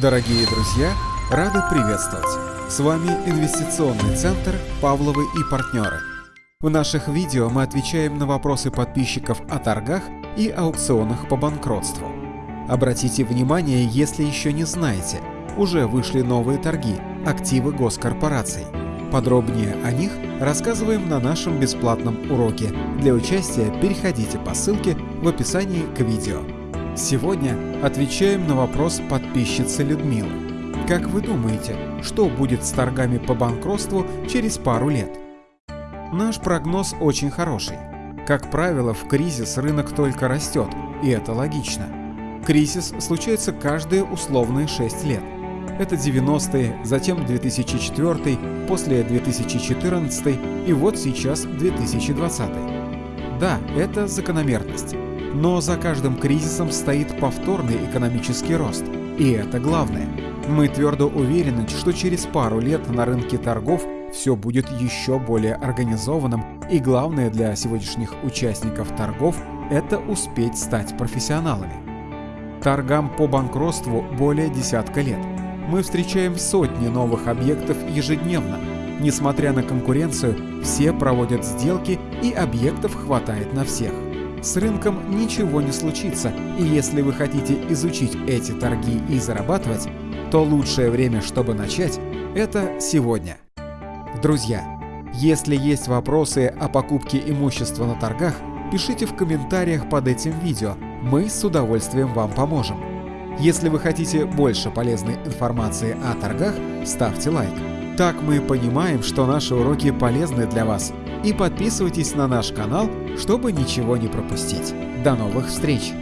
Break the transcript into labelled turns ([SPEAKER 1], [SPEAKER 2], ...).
[SPEAKER 1] Дорогие друзья, рады приветствовать! С вами Инвестиционный центр «Павловы и партнеры». В наших видео мы отвечаем на вопросы подписчиков о торгах и аукционах по банкротству. Обратите внимание, если еще не знаете, уже вышли новые торги «Активы госкорпораций». Подробнее о них рассказываем на нашем бесплатном уроке. Для участия переходите по ссылке в описании к видео. Сегодня отвечаем на вопрос подписчицы Людмилы. Как вы думаете, что будет с торгами по банкротству через пару лет? Наш прогноз очень хороший. Как правило, в кризис рынок только растет, и это логично. Кризис случается каждые условные 6 лет. Это 90-е, затем 2004, после 2014 и вот сейчас 2020. Да, это закономерность. Но за каждым кризисом стоит повторный экономический рост. И это главное. Мы твердо уверены, что через пару лет на рынке торгов все будет еще более организованным, и главное для сегодняшних участников торгов – это успеть стать профессионалами. Торгам по банкротству более десятка лет. Мы встречаем сотни новых объектов ежедневно. Несмотря на конкуренцию, все проводят сделки и объектов хватает на всех. С рынком ничего не случится, и если вы хотите изучить эти торги и зарабатывать, то лучшее время, чтобы начать, это сегодня. Друзья, если есть вопросы о покупке имущества на торгах, пишите в комментариях под этим видео, мы с удовольствием вам поможем. Если вы хотите больше полезной информации о торгах, ставьте лайк. Так мы понимаем, что наши уроки полезны для вас. И подписывайтесь на наш канал, чтобы ничего не пропустить. До новых встреч!